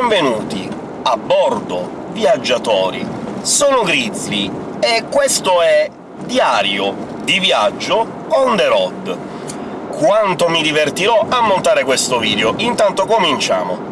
Benvenuti a bordo, viaggiatori! Sono Grizzly, e questo è Diario di viaggio on the road. Quanto mi divertirò a montare questo video! Intanto cominciamo!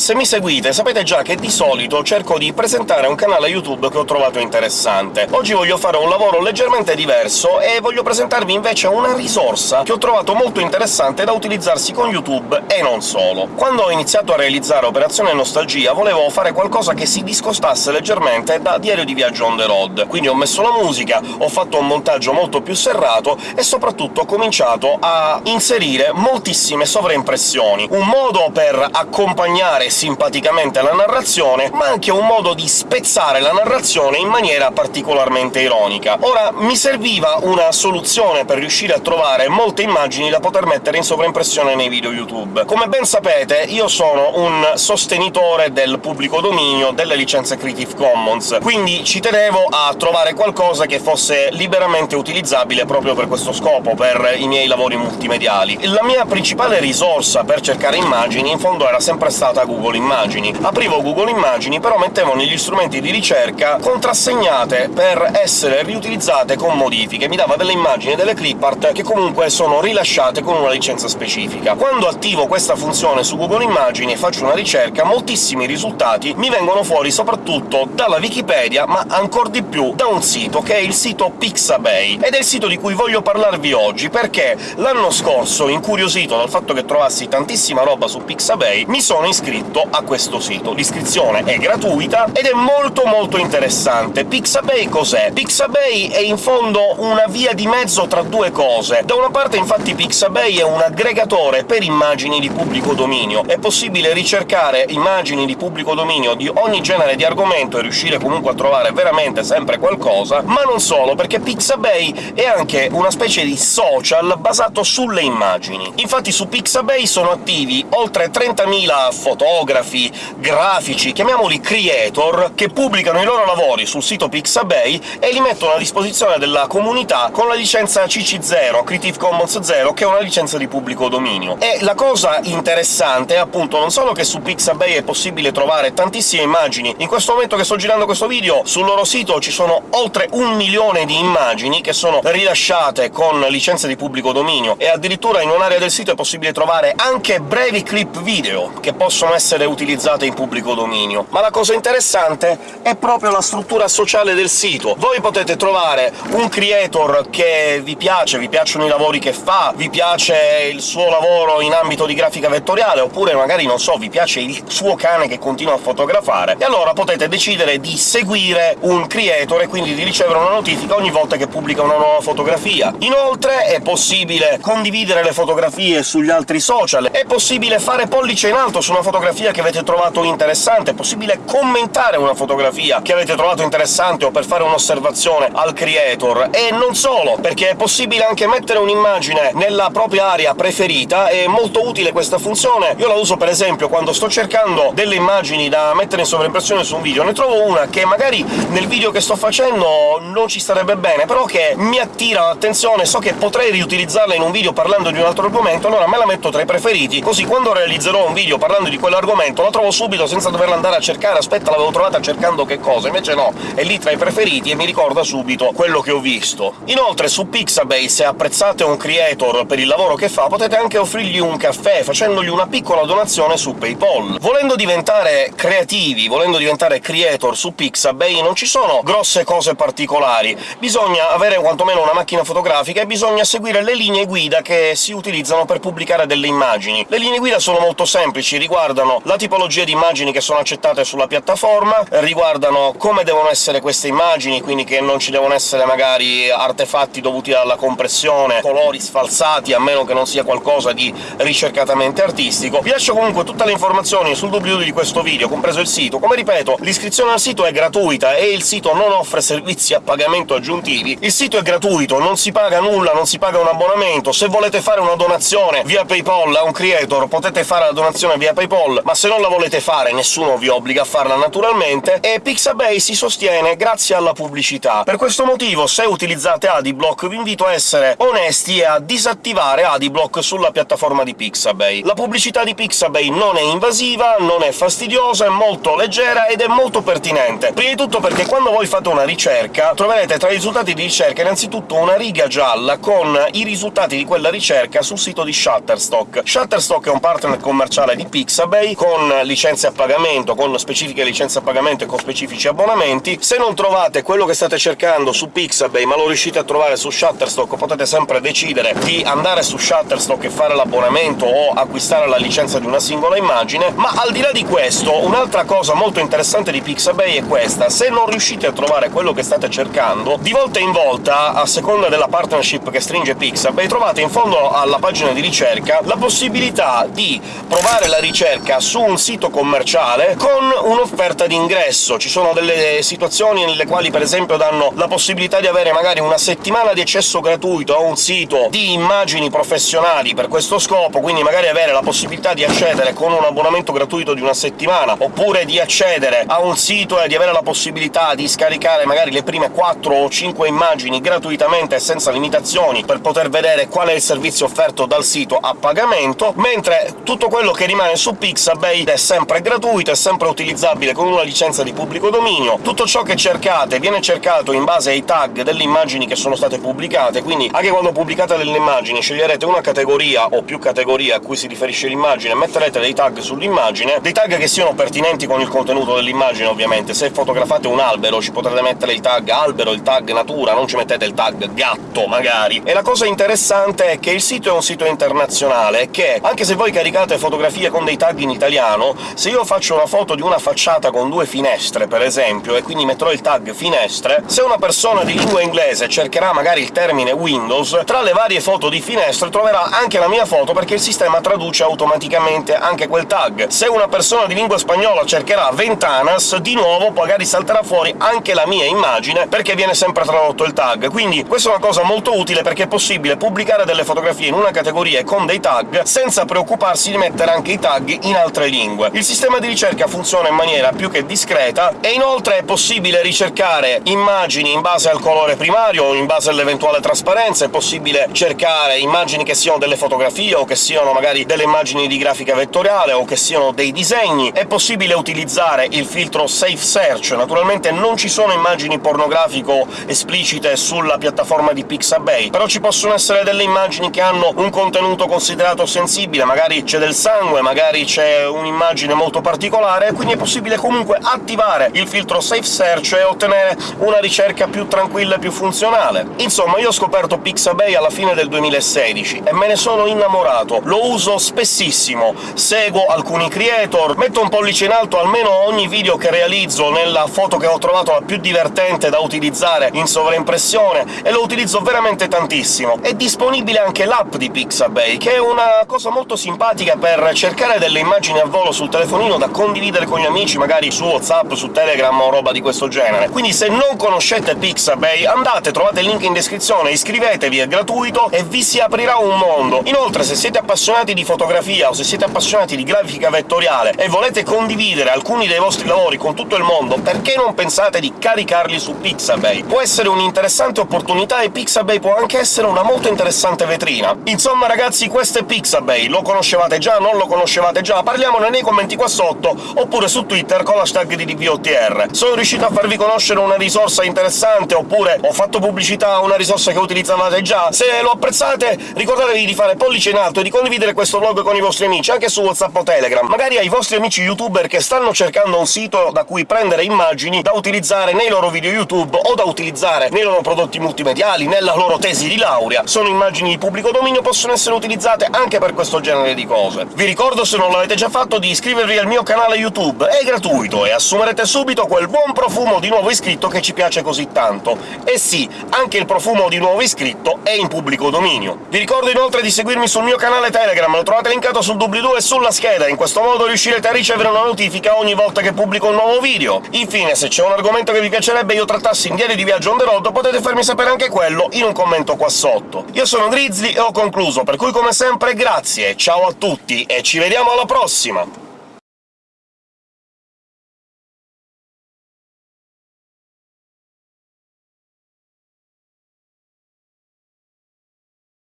Se mi seguite sapete già che di solito cerco di presentare un canale YouTube che ho trovato interessante. Oggi voglio fare un lavoro leggermente diverso e voglio presentarvi invece una risorsa che ho trovato molto interessante da utilizzarsi con YouTube e non solo. Quando ho iniziato a realizzare Operazione Nostalgia volevo fare qualcosa che si discostasse leggermente da Diario di Viaggio on the road, quindi ho messo la musica, ho fatto un montaggio molto più serrato e soprattutto ho cominciato a inserire moltissime sovraimpressioni, un modo per accompagnare simpaticamente la narrazione, ma anche un modo di spezzare la narrazione in maniera particolarmente ironica. Ora, mi serviva una soluzione per riuscire a trovare molte immagini da poter mettere in sovraimpressione nei video YouTube. Come ben sapete, io sono un sostenitore del pubblico dominio, delle licenze Creative Commons, quindi ci tenevo a trovare qualcosa che fosse liberamente utilizzabile proprio per questo scopo, per i miei lavori multimediali. La mia principale risorsa per cercare immagini, in fondo, era sempre stata Google Google Immagini. Aprivo Google Immagini, però mettevo negli strumenti di ricerca contrassegnate per essere riutilizzate con modifiche, mi dava delle immagini e delle clipart che comunque sono rilasciate con una licenza specifica. Quando attivo questa funzione su Google Immagini e faccio una ricerca, moltissimi risultati mi vengono fuori soprattutto dalla Wikipedia, ma ancor di più da un sito, che è il sito Pixabay, ed è il sito di cui voglio parlarvi oggi, perché l'anno scorso, incuriosito dal fatto che trovassi tantissima roba su Pixabay, mi sono iscritto iscritto a questo sito. L'iscrizione è gratuita ed è molto molto interessante. Pixabay cos'è? Pixabay è in fondo una via di mezzo tra due cose. Da una parte infatti Pixabay è un aggregatore per immagini di pubblico dominio. È possibile ricercare immagini di pubblico dominio di ogni genere di argomento e riuscire comunque a trovare veramente sempre qualcosa, ma non solo, perché Pixabay è anche una specie di social basato sulle immagini. Infatti su Pixabay sono attivi oltre 30.000 fotografi, fotografi, grafici, chiamiamoli creator, che pubblicano i loro lavori sul sito Pixabay e li mettono a disposizione della comunità con la licenza CC0, Creative Commons 0, che è una licenza di pubblico dominio. E la cosa interessante è appunto non solo che su Pixabay è possibile trovare tantissime immagini, in questo momento che sto girando questo video sul loro sito ci sono oltre un milione di immagini che sono rilasciate con licenze di pubblico dominio, e addirittura in un'area del sito è possibile trovare anche brevi clip video, che possono essere essere utilizzate in pubblico dominio. Ma la cosa interessante è proprio la struttura sociale del sito. Voi potete trovare un creator che vi piace, vi piacciono i lavori che fa, vi piace il suo lavoro in ambito di grafica vettoriale, oppure magari, non so, vi piace il suo cane che continua a fotografare, e allora potete decidere di seguire un creator e quindi di ricevere una notifica ogni volta che pubblica una nuova fotografia. Inoltre è possibile condividere le fotografie sugli altri social, è possibile fare pollice in alto su una fotografia fotografia che avete trovato interessante, è possibile commentare una fotografia che avete trovato interessante o per fare un'osservazione al creator, e non solo, perché è possibile anche mettere un'immagine nella propria area preferita, è molto utile questa funzione. Io la uso per esempio quando sto cercando delle immagini da mettere in sovraimpressione su un video, ne trovo una che magari nel video che sto facendo non ci starebbe bene, però che mi attira l'attenzione, so che potrei riutilizzarla in un video parlando di un altro argomento, allora me la metto tra i preferiti, così quando realizzerò un video parlando di quell'argomento argomento, la trovo subito senza doverla andare a cercare, aspetta, l'avevo trovata cercando che cosa, invece no, è lì tra i preferiti e mi ricorda subito quello che ho visto. Inoltre su Pixabay, se apprezzate un creator per il lavoro che fa, potete anche offrirgli un caffè, facendogli una piccola donazione su PayPal. Volendo diventare creativi, volendo diventare creator su Pixabay, non ci sono grosse cose particolari, bisogna avere quantomeno una macchina fotografica e bisogna seguire le linee guida che si utilizzano per pubblicare delle immagini. Le linee guida sono molto semplici, riguardano la tipologia di immagini che sono accettate sulla piattaforma, riguardano come devono essere queste immagini, quindi che non ci devono essere magari artefatti dovuti alla compressione, colori sfalsati, a meno che non sia qualcosa di ricercatamente artistico. Vi lascio comunque tutte le informazioni sul doobly-doo di questo video, compreso il sito. Come ripeto, l'iscrizione al sito è gratuita e il sito non offre servizi a pagamento aggiuntivi. Il sito è gratuito, non si paga nulla, non si paga un abbonamento. Se volete fare una donazione via PayPal a un creator potete fare la donazione via PayPal, ma se non la volete fare nessuno vi obbliga a farla naturalmente, e Pixabay si sostiene grazie alla pubblicità. Per questo motivo, se utilizzate Adiblock, vi invito a essere onesti e a disattivare Adiblock sulla piattaforma di Pixabay. La pubblicità di Pixabay non è invasiva, non è fastidiosa, è molto leggera ed è molto pertinente. Prima di tutto perché quando voi fate una ricerca troverete tra i risultati di ricerca innanzitutto una riga gialla con i risultati di quella ricerca sul sito di Shutterstock. Shutterstock è un partner commerciale di Pixabay, con licenze a pagamento, con specifiche licenze a pagamento e con specifici abbonamenti. Se non trovate quello che state cercando su Pixabay, ma lo riuscite a trovare su Shutterstock, potete sempre decidere di andare su Shutterstock e fare l'abbonamento o acquistare la licenza di una singola immagine. Ma al di là di questo, un'altra cosa molto interessante di Pixabay è questa. Se non riuscite a trovare quello che state cercando, di volta in volta, a seconda della partnership che stringe Pixabay, trovate in fondo alla pagina di ricerca la possibilità di provare la ricerca su un sito commerciale con un'offerta di ingresso. Ci sono delle situazioni nelle quali, per esempio, danno la possibilità di avere magari una settimana di accesso gratuito a un sito di immagini professionali per questo scopo, quindi magari avere la possibilità di accedere con un abbonamento gratuito di una settimana, oppure di accedere a un sito e di avere la possibilità di scaricare magari le prime 4 o 5 immagini gratuitamente senza limitazioni per poter vedere qual è il servizio offerto dal sito a pagamento, mentre tutto quello che rimane su Pixabay è sempre gratuito, è sempre utilizzabile con una licenza di pubblico dominio. Tutto ciò che cercate viene cercato in base ai tag delle immagini che sono state pubblicate, quindi anche quando pubblicate delle immagini sceglierete una categoria o più categorie a cui si riferisce l'immagine, metterete dei tag sull'immagine, dei tag che siano pertinenti con il contenuto dell'immagine ovviamente. Se fotografate un albero ci potrete mettere il tag albero, il tag natura, non ci mettete il tag gatto, magari. E la cosa interessante è che il sito è un sito internazionale, che anche se voi caricate fotografie con dei tag in italiano, se io faccio una foto di una facciata con due finestre, per esempio, e quindi metterò il tag finestre, se una persona di lingua inglese cercherà magari il termine Windows, tra le varie foto di finestre troverà anche la mia foto, perché il sistema traduce automaticamente anche quel tag. Se una persona di lingua spagnola cercherà Ventanas, di nuovo magari salterà fuori anche la mia immagine, perché viene sempre tradotto il tag. Quindi questa è una cosa molto utile, perché è possibile pubblicare delle fotografie in una categoria con dei tag, senza preoccuparsi di mettere anche i tag in altre lingue. Il sistema di ricerca funziona in maniera più che discreta, e inoltre è possibile ricercare immagini in base al colore primario o in base all'eventuale trasparenza, è possibile cercare immagini che siano delle fotografie o che siano magari delle immagini di grafica vettoriale o che siano dei disegni, è possibile utilizzare il filtro Safe Search. Naturalmente non ci sono immagini pornografico esplicite sulla piattaforma di Pixabay, però ci possono essere delle immagini che hanno un contenuto considerato sensibile, magari c'è del sangue, magari c'è un'immagine molto particolare, quindi è possibile comunque attivare il filtro Safe Search e ottenere una ricerca più tranquilla e più funzionale. Insomma, io ho scoperto Pixabay alla fine del 2016 e me ne sono innamorato. Lo uso spessissimo, seguo alcuni creator, metto un pollice in alto almeno ogni video che realizzo nella foto che ho trovato la più divertente da utilizzare in sovraimpressione, e lo utilizzo veramente tantissimo. È disponibile anche l'app di Pixabay, che è una cosa molto simpatica per cercare delle immagini a volo sul telefonino da condividere con gli amici, magari su WhatsApp, su Telegram o roba di questo genere. Quindi se non conoscete Pixabay, andate, trovate il link in descrizione, iscrivetevi, è gratuito e vi si aprirà un mondo. Inoltre, se siete appassionati di fotografia o se siete appassionati di grafica vettoriale e volete condividere alcuni dei vostri lavori con tutto il mondo, perché non pensate di caricarli su Pixabay? Può essere un'interessante opportunità e Pixabay può anche essere una molto interessante vetrina. Insomma, ragazzi, questo è Pixabay. Lo conoscevate già? Non lo conoscevate già? Parliamone nei commenti qua sotto, oppure su Twitter con l'hashtag di DVOTR. Sono riuscito a farvi conoscere una risorsa interessante, oppure ho fatto pubblicità a una risorsa che utilizzavate già? Se lo apprezzate, ricordatevi di fare pollice in alto e di condividere questo vlog con i vostri amici, anche su WhatsApp o Telegram. Magari ai vostri amici youtuber che stanno cercando un sito da cui prendere immagini da utilizzare nei loro video YouTube o da utilizzare nei loro prodotti multimediali, nella loro tesi di laurea. Sono immagini di pubblico dominio, possono essere utilizzate anche per questo genere di cose. Vi ricordo, se non l'avete già fatto di iscrivervi al mio canale YouTube, è gratuito e assumerete subito quel buon profumo di nuovo iscritto che ci piace così tanto. E sì, anche il profumo di nuovo iscritto è in pubblico dominio. Vi ricordo inoltre di seguirmi sul mio canale Telegram, lo trovate linkato sul doobly-doo e sulla scheda, in questo modo riuscirete a ricevere una notifica ogni volta che pubblico un nuovo video. Infine, se c'è un argomento che vi piacerebbe io trattassi in diario di viaggio on the road, potete farmi sapere anche quello in un commento qua sotto. Io sono Grizzly e ho concluso, per cui come sempre grazie, ciao a tutti e ci vediamo alla prossima! Хиросима.